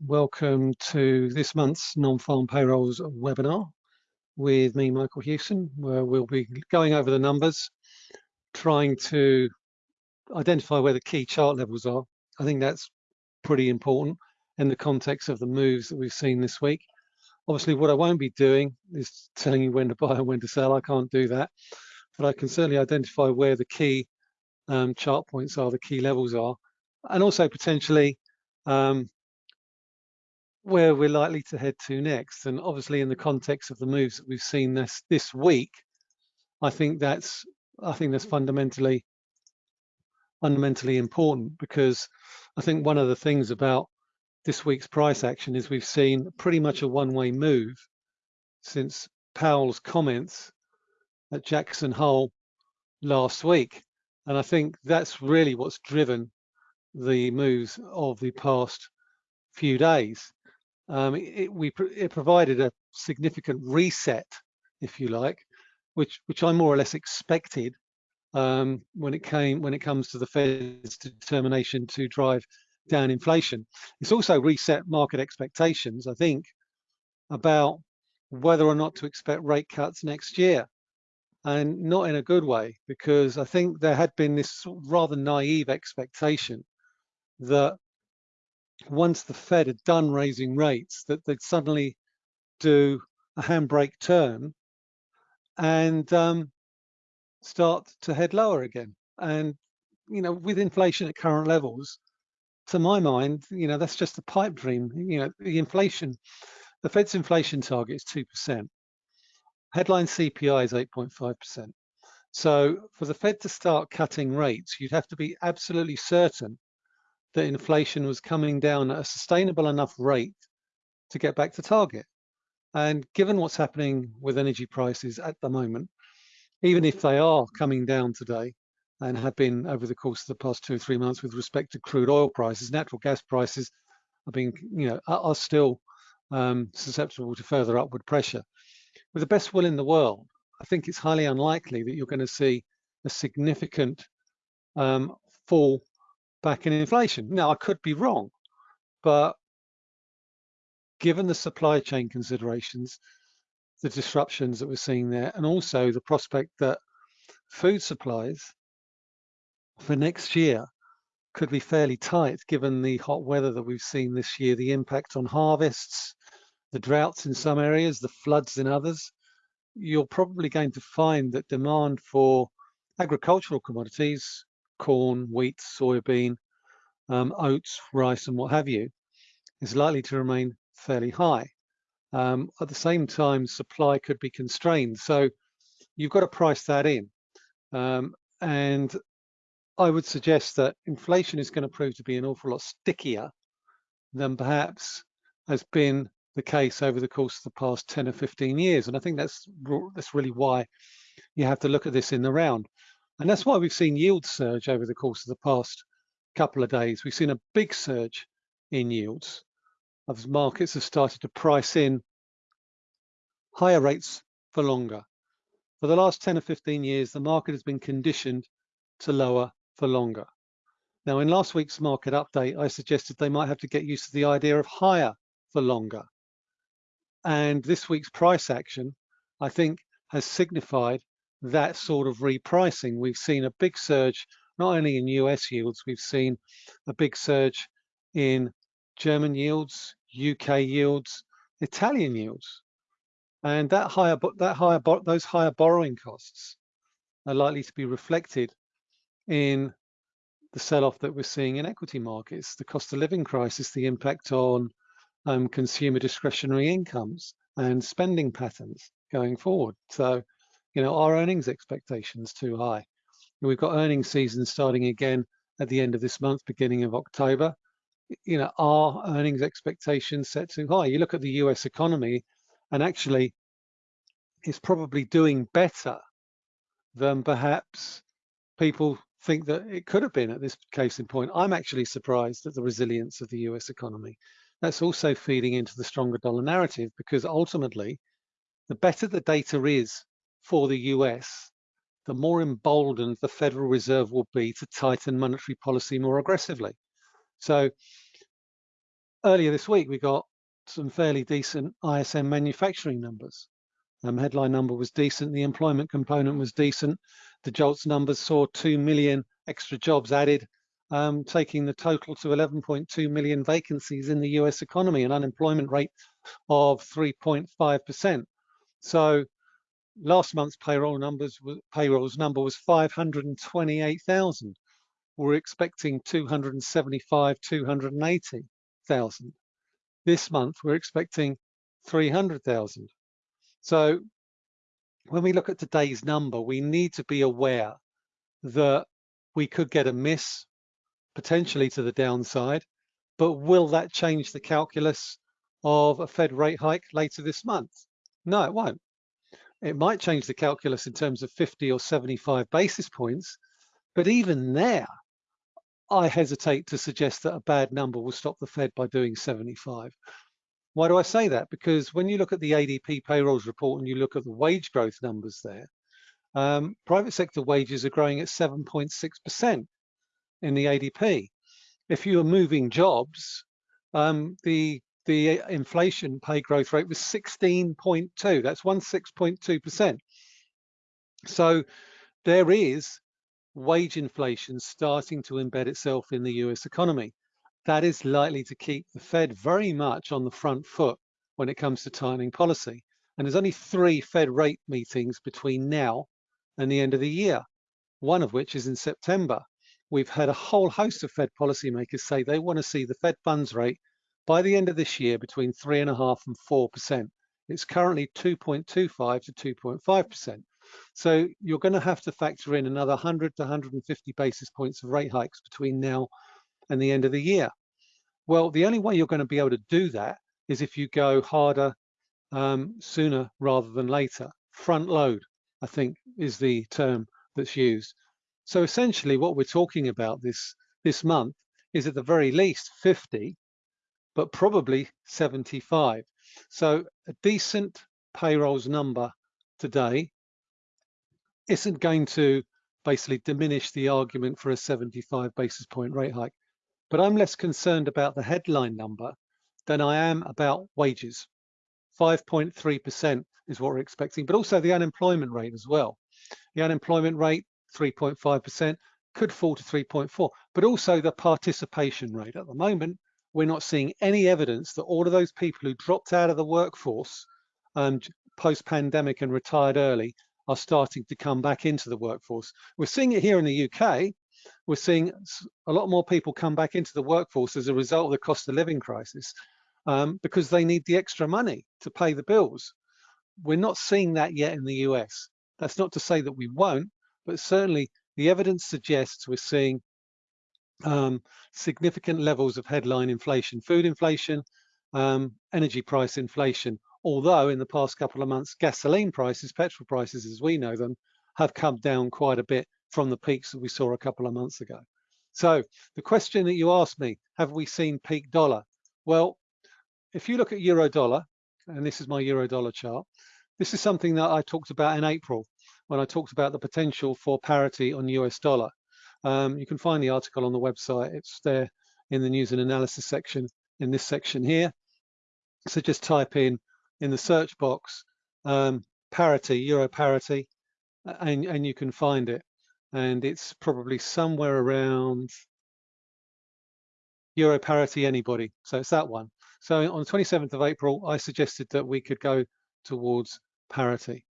Welcome to this month's non-farm payrolls webinar with me, Michael Hewson, where we'll be going over the numbers, trying to identify where the key chart levels are. I think that's pretty important in the context of the moves that we've seen this week. Obviously, what I won't be doing is telling you when to buy and when to sell. I can't do that, but I can certainly identify where the key um, chart points are, the key levels are, and also potentially um, where we're likely to head to next. And obviously in the context of the moves that we've seen this this week, I think that's I think that's fundamentally fundamentally important because I think one of the things about this week's price action is we've seen pretty much a one-way move since Powell's comments at Jackson Hole last week. And I think that's really what's driven the moves of the past few days. Um, it, we, it provided a significant reset, if you like, which, which I more or less expected um, when it came when it comes to the Fed's determination to drive down inflation. It's also reset market expectations, I think, about whether or not to expect rate cuts next year and not in a good way because I think there had been this rather naive expectation that once the Fed had done raising rates, that they'd suddenly do a handbrake turn and um, start to head lower again. And, you know, with inflation at current levels, to my mind, you know, that's just a pipe dream. You know, the inflation, the Fed's inflation target is 2%. Headline CPI is 8.5%. So for the Fed to start cutting rates, you'd have to be absolutely certain that inflation was coming down at a sustainable enough rate to get back to target. And given what's happening with energy prices at the moment, even if they are coming down today and have been over the course of the past two or three months with respect to crude oil prices, natural gas prices are being, you know, are, still um, susceptible to further upward pressure. With the best will in the world, I think it's highly unlikely that you're going to see a significant um, fall back in inflation. Now, I could be wrong, but given the supply chain considerations, the disruptions that we're seeing there, and also the prospect that food supplies for next year could be fairly tight given the hot weather that we've seen this year, the impact on harvests, the droughts in some areas, the floods in others, you're probably going to find that demand for agricultural commodities corn, wheat, soybean, um, oats, rice, and what have you, is likely to remain fairly high. Um, at the same time, supply could be constrained. So you've got to price that in. Um, and I would suggest that inflation is going to prove to be an awful lot stickier than perhaps has been the case over the course of the past 10 or 15 years. And I think that's, that's really why you have to look at this in the round. And that's why we've seen yield surge over the course of the past couple of days. We've seen a big surge in yields as markets have started to price in higher rates for longer. For the last 10 or 15 years, the market has been conditioned to lower for longer. Now, in last week's market update, I suggested they might have to get used to the idea of higher for longer. And this week's price action, I think, has signified that sort of repricing. We've seen a big surge, not only in US yields, we've seen a big surge in German yields, UK yields, Italian yields. And that higher, that higher, those higher borrowing costs are likely to be reflected in the sell-off that we're seeing in equity markets, the cost of living crisis, the impact on um, consumer discretionary incomes and spending patterns going forward. So you know, our earnings expectations too high? We've got earnings season starting again at the end of this month, beginning of October. You know, our earnings expectations set too high? You look at the US economy and actually it's probably doing better than perhaps people think that it could have been at this case in point. I'm actually surprised at the resilience of the US economy. That's also feeding into the stronger dollar narrative because ultimately, the better the data is for the US, the more emboldened the Federal Reserve will be to tighten monetary policy more aggressively. So earlier this week, we got some fairly decent ISM manufacturing numbers. Um, headline number was decent. The employment component was decent. The JOLTS numbers saw 2 million extra jobs added, um, taking the total to 11.2 million vacancies in the US economy, an unemployment rate of 3.5%. So last month's payroll numbers payrolls number was 528,000. We're expecting 275, 280,000. This month we're expecting 300,000. So when we look at today's number, we need to be aware that we could get a miss potentially to the downside, but will that change the calculus of a Fed rate hike later this month? No, it won't. It might change the calculus in terms of 50 or 75 basis points, but even there, I hesitate to suggest that a bad number will stop the Fed by doing 75. Why do I say that? Because when you look at the ADP payrolls report and you look at the wage growth numbers there, um, private sector wages are growing at 7.6% in the ADP. If you are moving jobs, um, the the uh, inflation pay growth rate was 16.2. That's 16.2%. So there is wage inflation starting to embed itself in the US economy. That is likely to keep the Fed very much on the front foot when it comes to tightening policy. And there's only three Fed rate meetings between now and the end of the year, one of which is in September. We've had a whole host of Fed policymakers say they want to see the Fed funds rate by the end of this year between three and a half and 4%. It's currently 2.25 to 2.5%. So you're going to have to factor in another 100 to 150 basis points of rate hikes between now and the end of the year. Well, the only way you're going to be able to do that is if you go harder um, sooner rather than later. Front load, I think, is the term that's used. So essentially what we're talking about this, this month is at the very least 50, but probably 75. So a decent payrolls number today isn't going to basically diminish the argument for a 75 basis point rate hike. But I'm less concerned about the headline number than I am about wages. 5.3% is what we're expecting, but also the unemployment rate as well. The unemployment rate, 3.5%, could fall to 3.4, but also the participation rate. At the moment, we're not seeing any evidence that all of those people who dropped out of the workforce um, post-pandemic and retired early are starting to come back into the workforce. We're seeing it here in the UK. We're seeing a lot more people come back into the workforce as a result of the cost of living crisis um, because they need the extra money to pay the bills. We're not seeing that yet in the US. That's not to say that we won't, but certainly the evidence suggests we're seeing um, significant levels of headline inflation, food inflation, um, energy price inflation, although in the past couple of months, gasoline prices, petrol prices as we know them, have come down quite a bit from the peaks that we saw a couple of months ago. So the question that you asked me, have we seen peak dollar? Well, if you look at euro dollar, and this is my euro dollar chart, this is something that I talked about in April when I talked about the potential for parity on US dollar. Um, you can find the article on the website. It's there in the news and analysis section in this section here. So just type in in the search box um, parity, euro parity, and, and you can find it. And it's probably somewhere around euro parity anybody. So it's that one. So on the 27th of April, I suggested that we could go towards parity.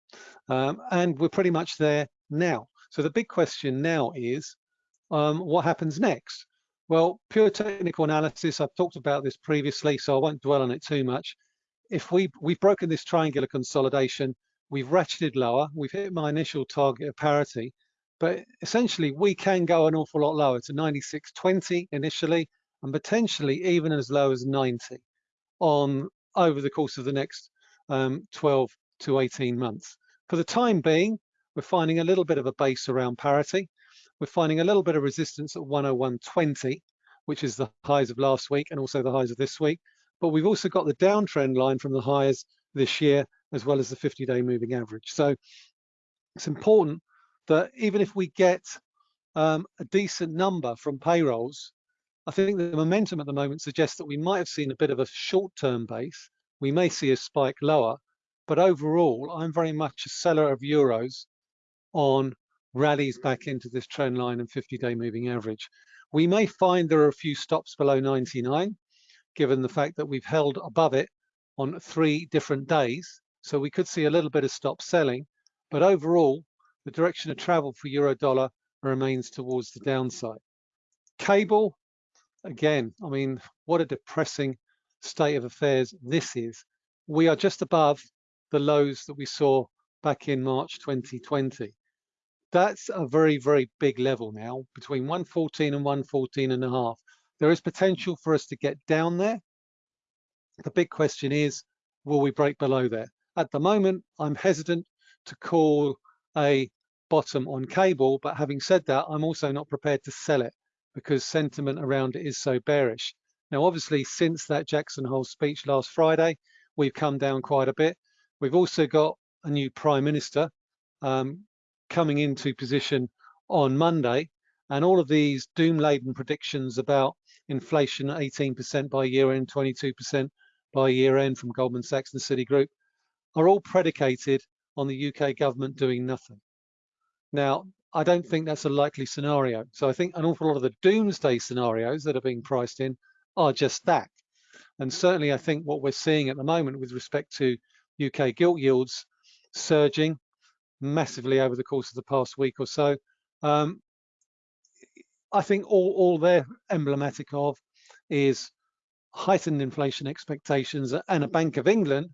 Um, and we're pretty much there now. So the big question now is, um, what happens next? Well, pure technical analysis, I've talked about this previously, so I won't dwell on it too much. If we, we've broken this triangular consolidation, we've ratcheted lower, we've hit my initial target of parity, but essentially we can go an awful lot lower to 96.20 initially, and potentially even as low as 90 on over the course of the next um, 12 to 18 months. For the time being, we're finding a little bit of a base around parity. We're finding a little bit of resistance at 101.20, which is the highs of last week and also the highs of this week. But we've also got the downtrend line from the highs this year, as well as the 50-day moving average. So it's important that even if we get um, a decent number from payrolls, I think the momentum at the moment suggests that we might have seen a bit of a short-term base. We may see a spike lower, but overall, I'm very much a seller of euros on rallies back into this trend line and 50-day moving average. We may find there are a few stops below 99, given the fact that we've held above it on three different days. So we could see a little bit of stop selling, but overall, the direction of travel for euro dollar remains towards the downside. Cable, again, I mean, what a depressing state of affairs this is. We are just above the lows that we saw back in March 2020. That's a very, very big level now, between 114 and 114 and a half. There is potential for us to get down there. The big question is, will we break below there? At the moment, I'm hesitant to call a bottom on cable, but having said that, I'm also not prepared to sell it because sentiment around it is so bearish. Now, obviously, since that Jackson Hole speech last Friday, we've come down quite a bit. We've also got a new prime minister um, coming into position on Monday, and all of these doom-laden predictions about inflation at 18% by year end, 22% by year end from Goldman Sachs and Citigroup are all predicated on the UK government doing nothing. Now, I don't think that's a likely scenario. So I think an awful lot of the doomsday scenarios that are being priced in are just that. And certainly I think what we're seeing at the moment with respect to UK gilt yields surging massively over the course of the past week or so, um, I think all, all they're emblematic of is heightened inflation expectations and a Bank of England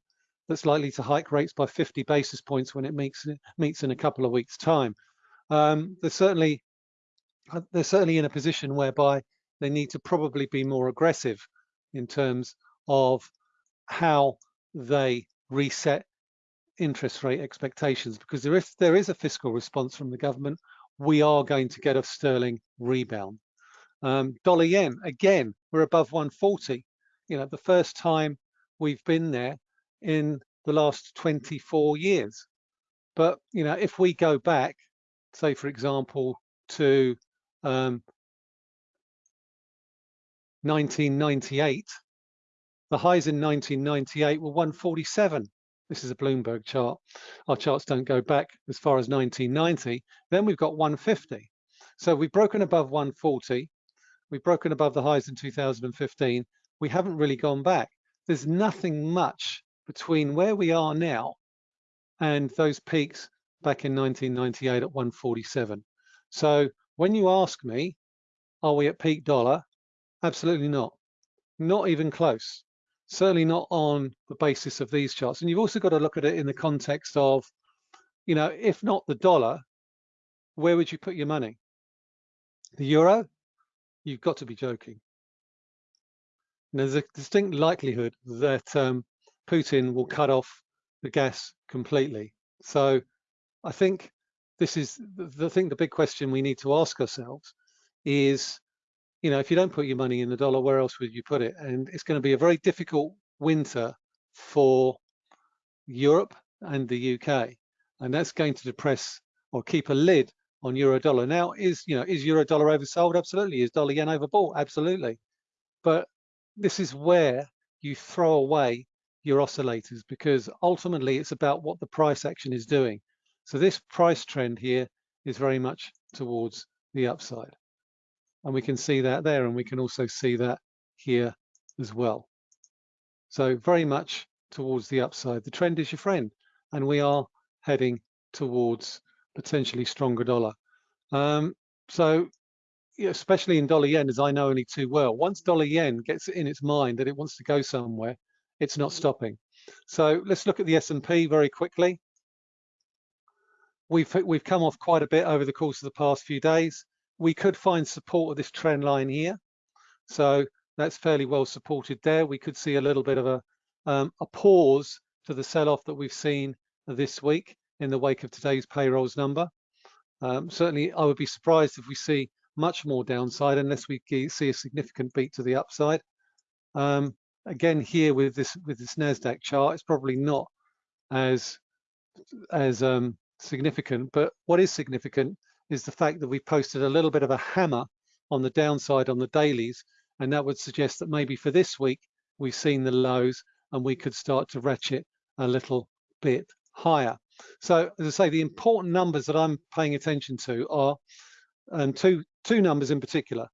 that's likely to hike rates by 50 basis points when it meets, meets in a couple of weeks' time. Um, they're certainly they're certainly in a position whereby they need to probably be more aggressive in terms of how they reset interest rate expectations because there is there is a fiscal response from the government. We are going to get a sterling rebound. Um, dollar yen again we're above 140 you know the first time we've been there in the last 24 years. But you know if we go back say for example to um, 1998 the highs in 1998 were 147 this is a Bloomberg chart. Our charts don't go back as far as 1990. Then we've got 150. So we've broken above 140. We've broken above the highs in 2015. We haven't really gone back. There's nothing much between where we are now and those peaks back in 1998 at 147. So when you ask me, are we at peak dollar? Absolutely not. Not even close certainly not on the basis of these charts. And you've also got to look at it in the context of, you know, if not the dollar, where would you put your money? The euro? You've got to be joking. And there's a distinct likelihood that um, Putin will cut off the gas completely. So I think this is the, the thing, the big question we need to ask ourselves is you know, if you don't put your money in the dollar, where else would you put it? And it's going to be a very difficult winter for Europe and the UK, and that's going to depress or keep a lid on euro dollar. Now, is you know, is euro dollar oversold? Absolutely. Is dollar yen overbought? Absolutely. But this is where you throw away your oscillators because ultimately it's about what the price action is doing. So this price trend here is very much towards the upside and we can see that there and we can also see that here as well. So very much towards the upside. The trend is your friend and we are heading towards potentially stronger dollar. Um, so especially in dollar yen, as I know only too well, once dollar yen gets in its mind that it wants to go somewhere, it's not stopping. So let's look at the S&P very quickly. We've, we've come off quite a bit over the course of the past few days we could find support of this trend line here. So that's fairly well supported there. We could see a little bit of a, um, a pause to the sell-off that we've seen this week in the wake of today's payrolls number. Um, certainly, I would be surprised if we see much more downside unless we see a significant beat to the upside. Um, again, here with this with this Nasdaq chart, it's probably not as as um, significant, but what is significant is the fact that we posted a little bit of a hammer on the downside on the dailies And that would suggest that maybe for this week, we've seen the lows and we could start to ratchet a little bit higher. So as I say, the important numbers that I'm paying attention to are um, two, two numbers in particular.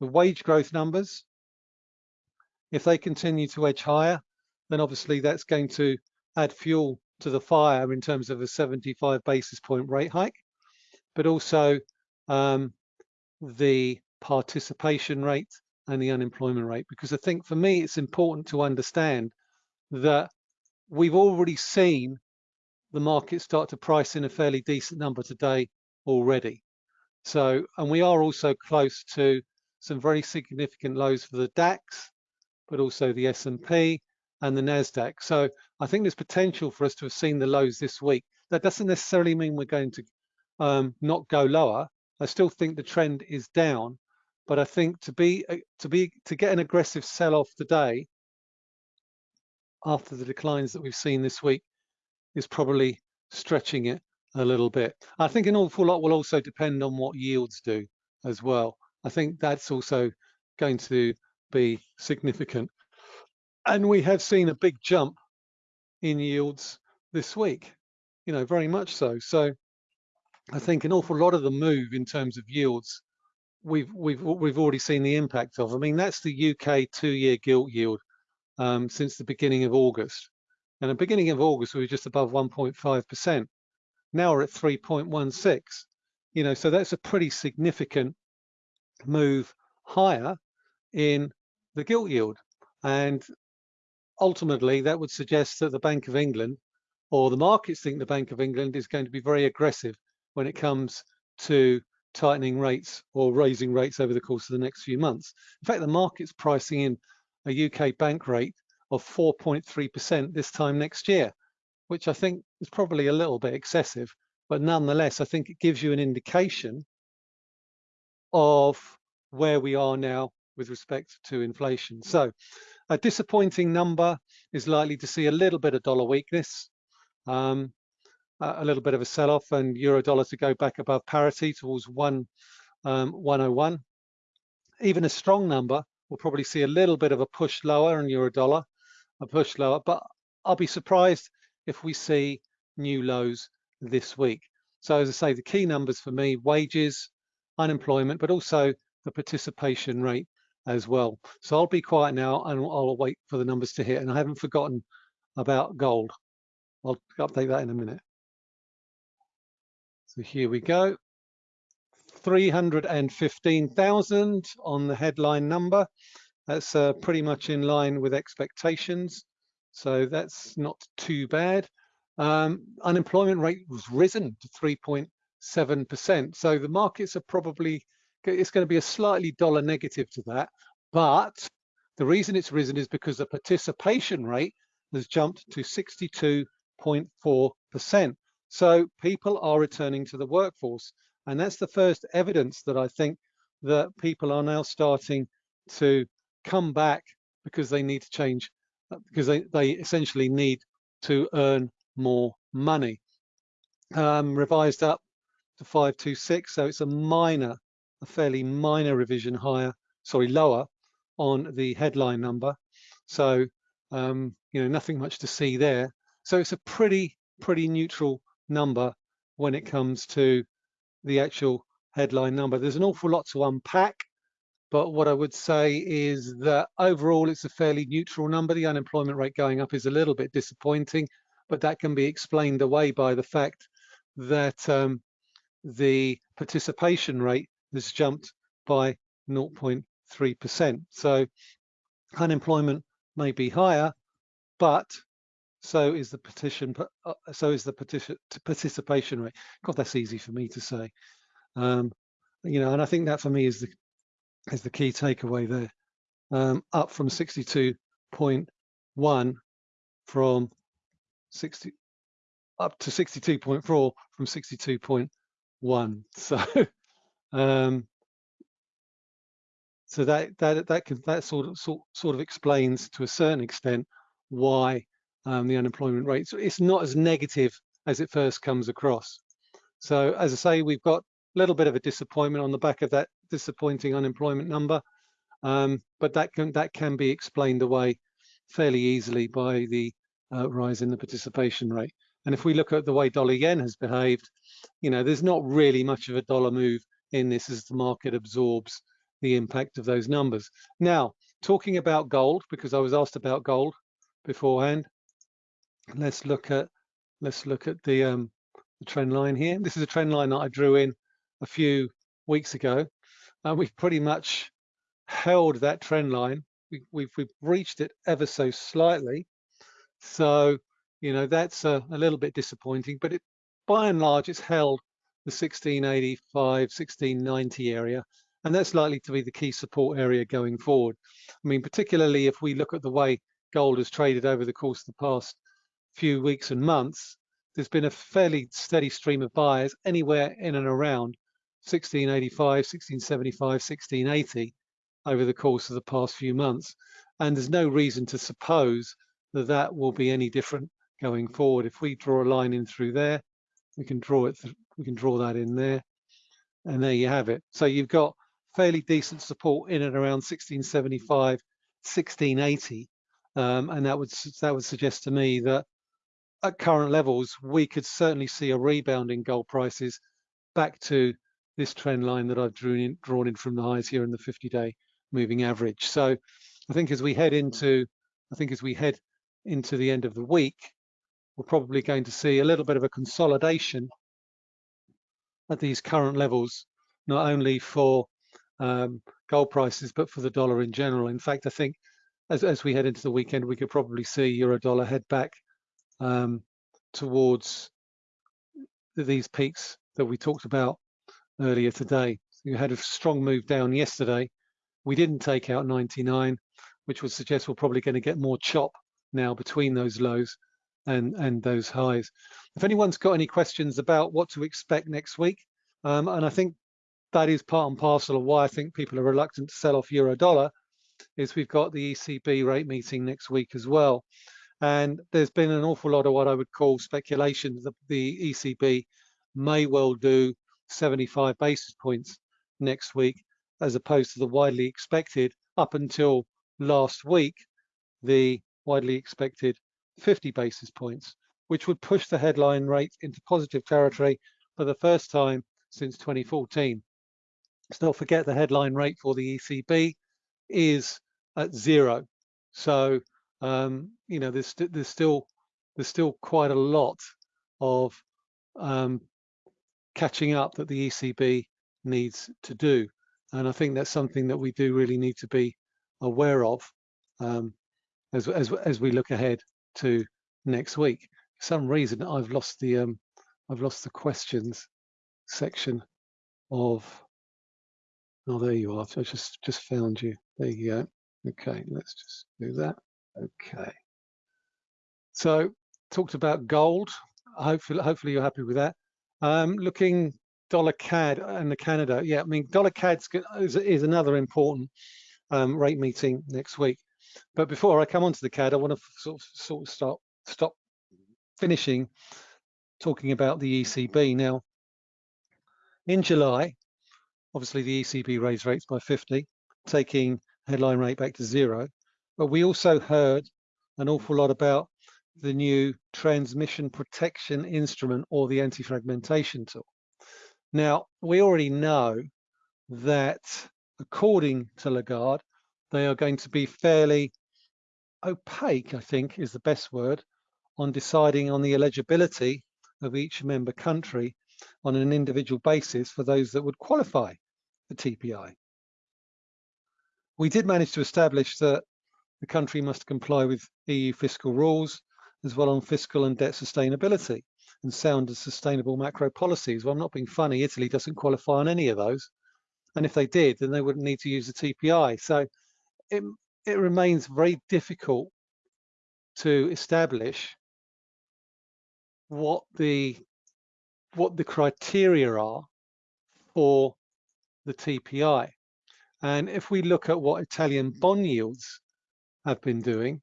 The wage growth numbers, if they continue to edge higher, then obviously that's going to add fuel to the fire in terms of a 75 basis point rate hike, but also um, the participation rate and the unemployment rate. Because I think for me, it's important to understand that we've already seen the market start to price in a fairly decent number today already. So, and we are also close to some very significant lows for the DAX, but also the S&P and the NASDAQ. So I think there's potential for us to have seen the lows this week. That doesn't necessarily mean we're going to um, not go lower. I still think the trend is down, but I think to be uh, to be to get an aggressive sell-off today after the declines that we've seen this week is probably stretching it a little bit. I think an awful lot will also depend on what yields do as well. I think that's also going to be significant. And we have seen a big jump in yields this week, you know, very much so. So I think an awful lot of the move in terms of yields, we've we've we've already seen the impact of. I mean, that's the UK two-year gilt yield um, since the beginning of August. And the beginning of August, we were just above 1.5%. Now we're at 3.16. You know, so that's a pretty significant move higher in the gilt yield. And ultimately, that would suggest that the Bank of England or the markets think the Bank of England is going to be very aggressive when it comes to tightening rates or raising rates over the course of the next few months. In fact, the market's pricing in a UK bank rate of 4.3% this time next year, which I think is probably a little bit excessive, but nonetheless, I think it gives you an indication of where we are now with respect to inflation. So a disappointing number is likely to see a little bit of dollar weakness, um, a little bit of a sell-off and euro dollar to go back above parity towards one, um, 101. Even a strong number we'll probably see a little bit of a push lower in euro dollar, a push lower, but I'll be surprised if we see new lows this week. So as I say, the key numbers for me, wages, unemployment, but also the participation rate as well. So I'll be quiet now and I'll wait for the numbers to hit. And I haven't forgotten about gold. I'll update that in a minute. So here we go. 315,000 on the headline number. That's uh, pretty much in line with expectations. So that's not too bad. Um, unemployment rate was risen to 3.7%. So the markets are probably, it's going to be a slightly dollar negative to that. But the reason it's risen is because the participation rate has jumped to 62.4%. So people are returning to the workforce. And that's the first evidence that I think that people are now starting to come back because they need to change because they, they essentially need to earn more money. Um, revised up to 526, so it's a minor, a fairly minor revision higher, sorry, lower on the headline number. So, um, you know, nothing much to see there. So it's a pretty, pretty neutral number when it comes to the actual headline number. There's an awful lot to unpack but what I would say is that overall, it's a fairly neutral number. The unemployment rate going up is a little bit disappointing, but that can be explained away by the fact that um, the participation rate has jumped by 0.3%. So unemployment may be higher, but so is the petition. Uh, so is the petition participation rate. God, that's easy for me to say. Um, you know, and I think that for me is the is the key takeaway there. Um, up from 62.1 from 60 up to 62.4 from 62.1. So um, so that that that can that sort of sort, sort of explains to a certain extent why um, the unemployment rate so it's not as negative as it first comes across. So as I say, we've got a little bit of a disappointment on the back of that disappointing unemployment number. Um, but that can that can be explained away fairly easily by the uh, rise in the participation rate. And if we look at the way dollar yen has behaved, you know, there's not really much of a dollar move in this as the market absorbs the impact of those numbers. Now, talking about gold, because I was asked about gold beforehand, let's look at let's look at the, um, the trend line here. This is a trend line that I drew in a few weeks ago, and we've pretty much held that trend line. We, we've, we've reached it ever so slightly. So, you know, that's a, a little bit disappointing, but it, by and large, it's held the 1685, 1690 area, and that's likely to be the key support area going forward. I mean, particularly if we look at the way gold has traded over the course of the past few weeks and months, there's been a fairly steady stream of buyers anywhere in and around 1685, 1675, 1680 over the course of the past few months. And there's no reason to suppose that that will be any different going forward. If we draw a line in through there, we can draw it, we can draw that in there, and there you have it. So you've got fairly decent support in and around 1675, 1680, um, and that would that would suggest to me that at current levels, we could certainly see a rebound in gold prices back to this trend line that I've drawn in, drawn in from the highs here in the 50-day moving average. So I think as we head into, I think as we head into the end of the week, we're probably going to see a little bit of a consolidation at these current levels, not only for um, gold prices, but for the dollar in general. In fact, I think as, as we head into the weekend, we could probably see euro dollar head back um, towards these peaks that we talked about earlier today. You had a strong move down yesterday. We didn't take out 99, which would suggest we're probably going to get more chop now between those lows and, and those highs. If anyone's got any questions about what to expect next week, um, and I think that is part and parcel of why I think people are reluctant to sell off euro dollar, is we've got the ECB rate meeting next week as well. And there's been an awful lot of what I would call speculation that the ECB may well do 75 basis points next week, as opposed to the widely expected up until last week, the widely expected 50 basis points, which would push the headline rate into positive territory for the first time since 2014. Let's not forget the headline rate for the ECB is at zero. So, um, you know, there's, there's still there's still quite a lot of um, catching up that the ECB needs to do. And I think that's something that we do really need to be aware of um, as, as, as we look ahead to next week. For some reason, I've lost the um, I've lost the questions section of. Oh, there you are. I just just found you. There you go. Okay, let's just do that. Okay. So talked about gold. Hopefully, hopefully you're happy with that. Um, looking dollar CAD and the Canada. Yeah, I mean dollar CAD is, is another important um, rate meeting next week. But before I come on to the CAD, I want to sort of, sort of stop, stop finishing talking about the ECB. Now, in July, obviously the ECB raised rates by 50, taking headline rate back to zero. But we also heard an awful lot about the new transmission protection instrument or the anti-fragmentation tool. Now, we already know that according to Lagarde, they are going to be fairly opaque, I think is the best word, on deciding on the eligibility of each member country on an individual basis for those that would qualify for TPI. We did manage to establish that the country must comply with EU fiscal rules as well on fiscal and debt sustainability and sound and sustainable macro policies. Well, I'm not being funny, Italy doesn't qualify on any of those. And if they did, then they wouldn't need to use the TPI. So it, it remains very difficult to establish what the what the criteria are for the TPI. And if we look at what Italian bond yields have been doing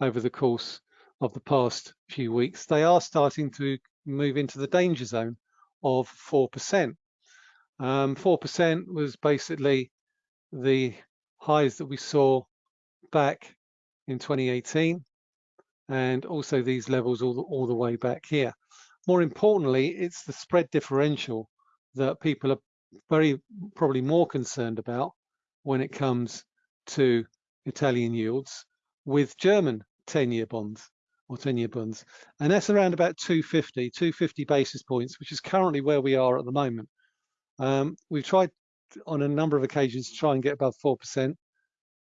over the course of the past few weeks, they are starting to move into the danger zone of 4%. 4% um, was basically the highs that we saw back in 2018 and also these levels all the, all the way back here. More importantly, it's the spread differential that people are very probably more concerned about when it comes to Italian yields with German 10-year bonds or 10-year bonds. And that's around about 250, 250 basis points, which is currently where we are at the moment. Um, we've tried on a number of occasions to try and get above 4%.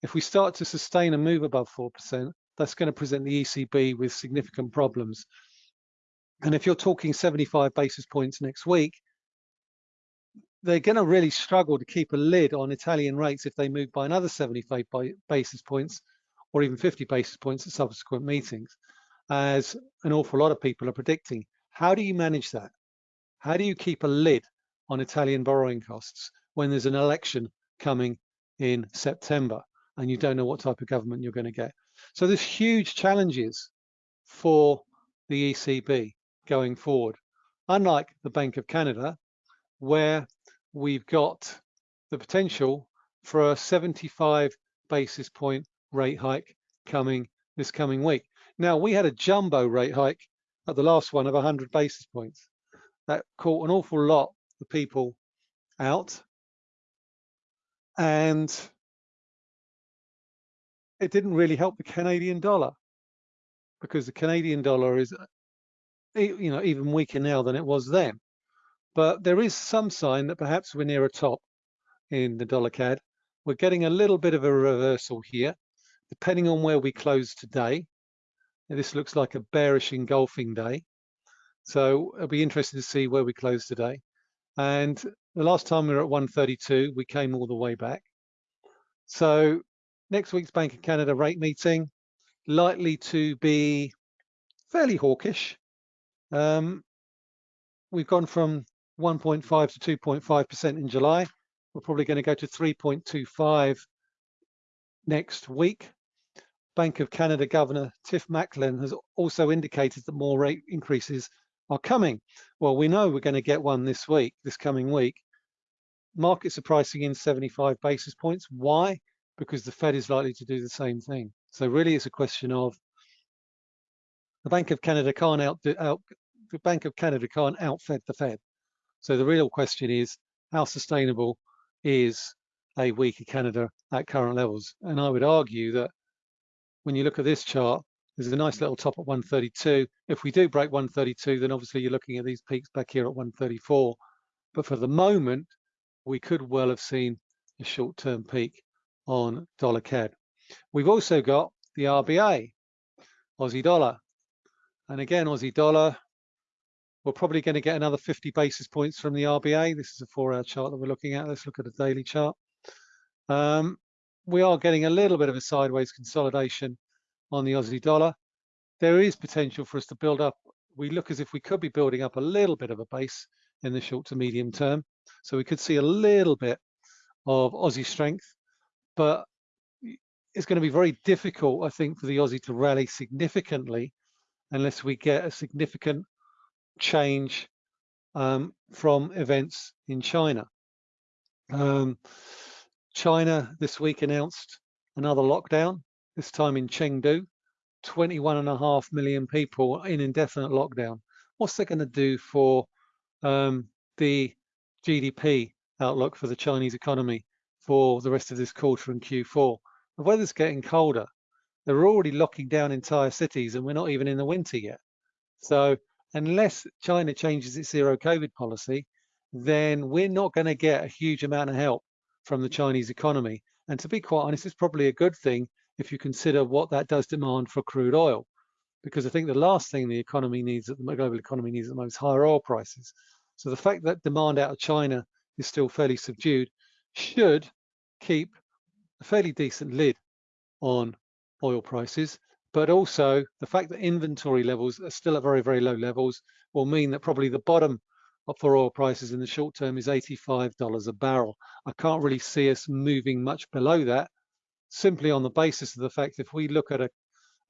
If we start to sustain a move above 4%, that's going to present the ECB with significant problems. And if you're talking 75 basis points next week, they're going to really struggle to keep a lid on Italian rates if they move by another 75 basis points or even 50 basis points at subsequent meetings, as an awful lot of people are predicting. How do you manage that? How do you keep a lid on Italian borrowing costs when there's an election coming in September and you don't know what type of government you're going to get? So there's huge challenges for the ECB going forward. Unlike the Bank of Canada, where we've got the potential for a 75 basis point rate hike coming this coming week. Now, we had a jumbo rate hike at the last one of 100 basis points. That caught an awful lot of people out. And it didn't really help the Canadian dollar because the Canadian dollar is you know even weaker now than it was then. But there is some sign that perhaps we're near a top in the dollar CAD. We're getting a little bit of a reversal here, depending on where we close today. This looks like a bearish engulfing day. So it'll be interesting to see where we close today. And the last time we were at 132, we came all the way back. So next week's Bank of Canada rate meeting, likely to be fairly hawkish. Um, we've gone from 1.5 to 2.5% in July. We're probably going to go to 3.25 next week. Bank of Canada Governor Tiff Macklem has also indicated that more rate increases are coming. Well, we know we're going to get one this week, this coming week. Markets are pricing in 75 basis points. Why? Because the Fed is likely to do the same thing. So really it's a question of the Bank of Canada can't out, out the Bank of Canada can't outfed the Fed. So the real question is, how sustainable is a weaker Canada at current levels? And I would argue that when you look at this chart, there's a nice little top at 132. If we do break 132, then obviously you're looking at these peaks back here at 134. But for the moment, we could well have seen a short-term peak on dollar CAD. We've also got the RBA, Aussie dollar. And again, Aussie dollar we're probably going to get another 50 basis points from the RBA. This is a four-hour chart that we're looking at. Let's look at a daily chart. Um, we are getting a little bit of a sideways consolidation on the Aussie dollar. There is potential for us to build up. We look as if we could be building up a little bit of a base in the short to medium term. So we could see a little bit of Aussie strength, but it's going to be very difficult, I think, for the Aussie to rally significantly unless we get a significant change um, from events in China. Um, China this week announced another lockdown, this time in Chengdu, 21 and a half million people in indefinite lockdown. What's that going to do for um, the GDP outlook for the Chinese economy for the rest of this quarter and Q4? The weather's getting colder. They're already locking down entire cities and we're not even in the winter yet. So unless China changes its zero COVID policy, then we're not going to get a huge amount of help from the Chinese economy. And to be quite honest, it's probably a good thing if you consider what that does demand for crude oil. Because I think the last thing the economy needs, the global economy needs at the is higher oil prices. So the fact that demand out of China is still fairly subdued should keep a fairly decent lid on oil prices but also the fact that inventory levels are still at very, very low levels will mean that probably the bottom for oil prices in the short term is $85 a barrel. I can't really see us moving much below that simply on the basis of the fact if we look at a,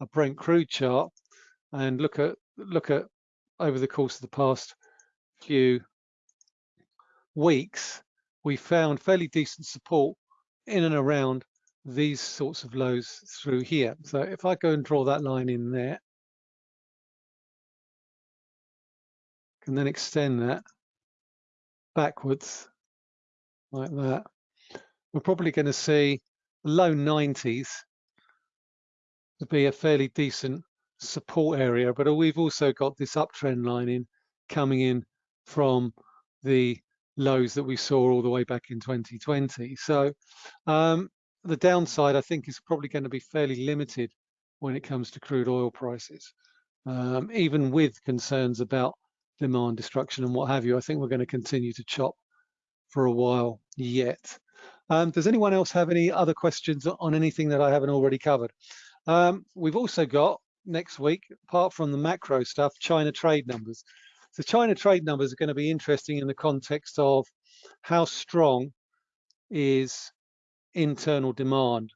a Brent crude chart and look at look at over the course of the past few weeks, we found fairly decent support in and around these sorts of lows through here. So if I go and draw that line in there, and then extend that backwards like that, we're probably going to see low 90s to be a fairly decent support area, but we've also got this uptrend line in coming in from the lows that we saw all the way back in 2020. So um, the downside, I think, is probably going to be fairly limited when it comes to crude oil prices, um, even with concerns about demand destruction and what have you. I think we're going to continue to chop for a while yet. Um, does anyone else have any other questions on anything that I haven't already covered? Um, we've also got next week, apart from the macro stuff, China trade numbers. So China trade numbers are going to be interesting in the context of how strong is internal demand.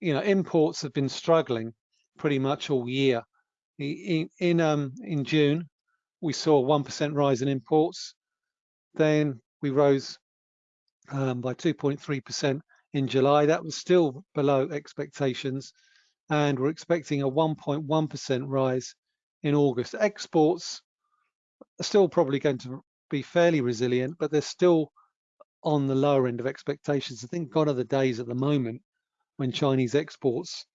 You know, imports have been struggling pretty much all year. In in, um, in June, we saw a one percent rise in imports. Then we rose um, by 2.3% in July. That was still below expectations, and we're expecting a 1.1% rise in August. Exports are still probably going to be fairly resilient, but they're still on the lower end of expectations. I think gone are the days at the moment when Chinese exports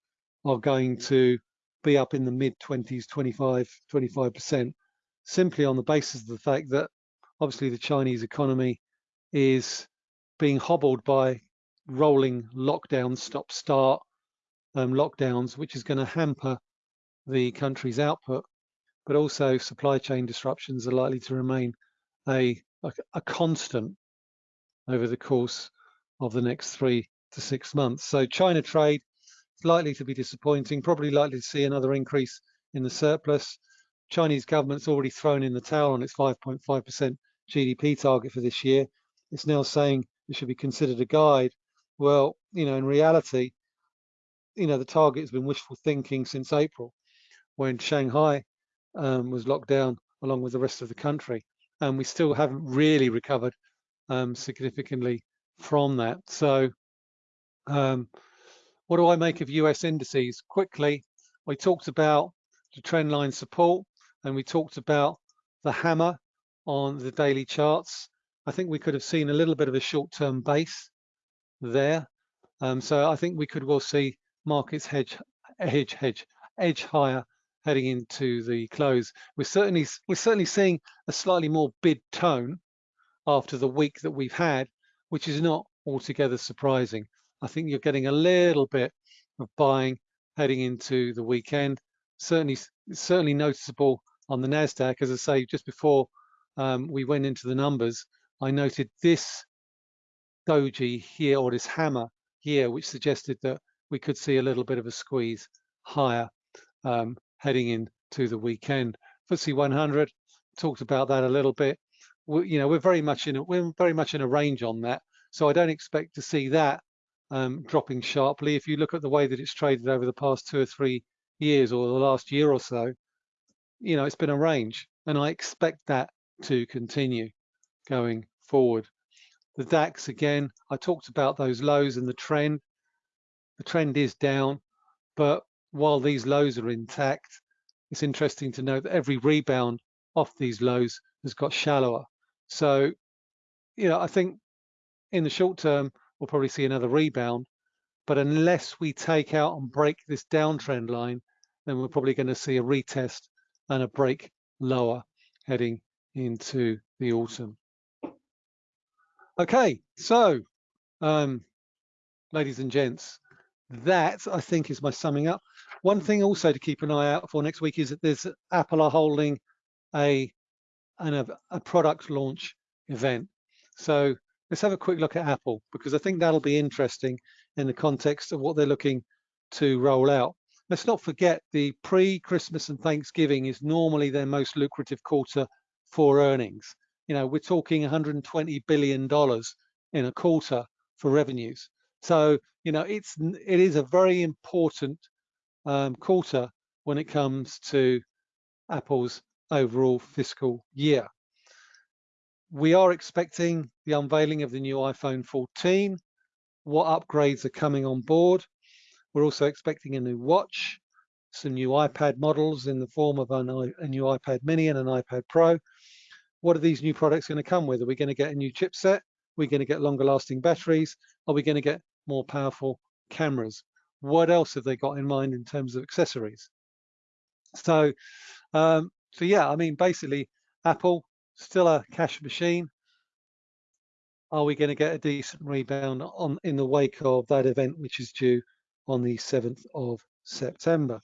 are going to be up in the mid 20s, 25, 25%, simply on the basis of the fact that obviously the Chinese economy is being hobbled by rolling lockdown, stop start um, lockdowns, which is going to hamper the country's output, but also supply chain disruptions are likely to remain a, a, a constant over the course of the next three to six months. So China trade is likely to be disappointing, probably likely to see another increase in the surplus. Chinese government's already thrown in the towel on its 5.5% GDP target for this year. It's now saying it should be considered a guide. Well, you know, in reality, you know, the target has been wishful thinking since April when Shanghai um, was locked down along with the rest of the country. And we still haven't really recovered um, significantly from that. So um, what do I make of US indices? Quickly, we talked about the trend line support and we talked about the hammer on the daily charts. I think we could have seen a little bit of a short-term base there. Um, so I think we could well see markets hedge, hedge, hedge, edge higher heading into the close. We're certainly we're certainly seeing a slightly more bid tone after the week that we've had, which is not altogether surprising. I think you're getting a little bit of buying heading into the weekend. Certainly, certainly noticeable on the Nasdaq. As I say, just before um, we went into the numbers, I noted this doji here or this hammer here, which suggested that we could see a little bit of a squeeze higher um, heading into the weekend. FTSE 100 talked about that a little bit we, you know, we're very much in a, we're very much in a range on that. So I don't expect to see that um, dropping sharply. If you look at the way that it's traded over the past two or three years or the last year or so, you know, it's been a range and I expect that to continue going forward. The DAX, again, I talked about those lows and the trend. The trend is down, but while these lows are intact, it's interesting to note that every rebound off these lows has got shallower. So, you know, I think in the short term, we'll probably see another rebound. But unless we take out and break this downtrend line, then we're probably going to see a retest and a break lower heading into the autumn. Okay, so um, ladies and gents, that I think is my summing up. One thing also to keep an eye out for next week is that there's Apple are holding a and a, a product launch event. So let's have a quick look at Apple because I think that'll be interesting in the context of what they're looking to roll out. Let's not forget the pre-Christmas and Thanksgiving is normally their most lucrative quarter for earnings. You know, we're talking 120 billion dollars in a quarter for revenues. So, you know, it's it is a very important um, quarter when it comes to Apple's overall fiscal year. We are expecting the unveiling of the new iPhone 14. what upgrades are coming on board. We're also expecting a new watch, some new iPad models in the form of an, a new iPad mini and an iPad Pro. What are these new products going to come with? Are we going to get a new chipset? Are we going to get longer lasting batteries? Are we going to get more powerful cameras? What else have they got in mind in terms of accessories? So, um, so yeah, I mean, basically, Apple still a cash machine. Are we going to get a decent rebound on in the wake of that event, which is due on the 7th of September?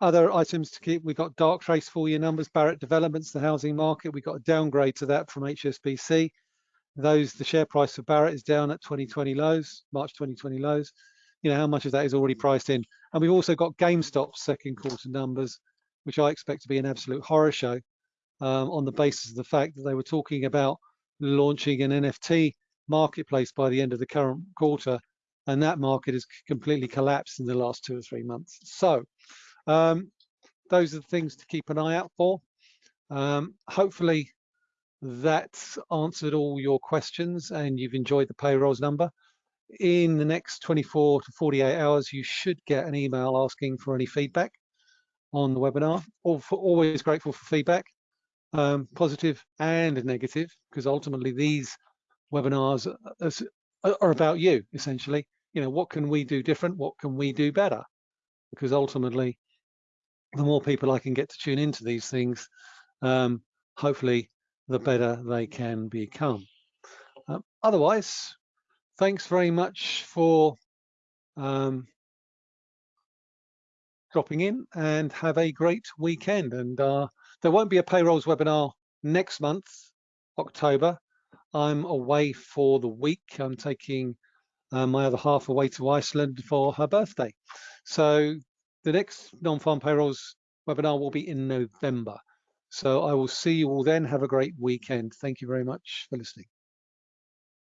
Other items to keep, we've got Darktrace full year numbers, Barratt Developments, the housing market. We got a downgrade to that from HSBC. Those, the share price for Barratt is down at 2020 lows, March 2020 lows. You know, how much of that is already priced in? And we've also got GameStop second quarter numbers, which I expect to be an absolute horror show um, on the basis of the fact that they were talking about launching an NFT marketplace by the end of the current quarter, and that market has completely collapsed in the last two or three months. So um, those are the things to keep an eye out for. Um, hopefully that's answered all your questions and you've enjoyed the payrolls number. In the next 24 to 48 hours, you should get an email asking for any feedback on the webinar. Always grateful for feedback, um, positive and negative, because ultimately these webinars are, about you, essentially. You know, what can we do different? What can we do better? Because ultimately, the more people I can get to tune into these things, um, hopefully, the better they can become. Um, otherwise, thanks very much for um, dropping in and have a great weekend. And uh, there won't be a payrolls webinar next month, October. I'm away for the week. I'm taking uh, my other half away to Iceland for her birthday. So the next non-farm payrolls webinar will be in November. So I will see you all then. Have a great weekend. Thank you very much for listening.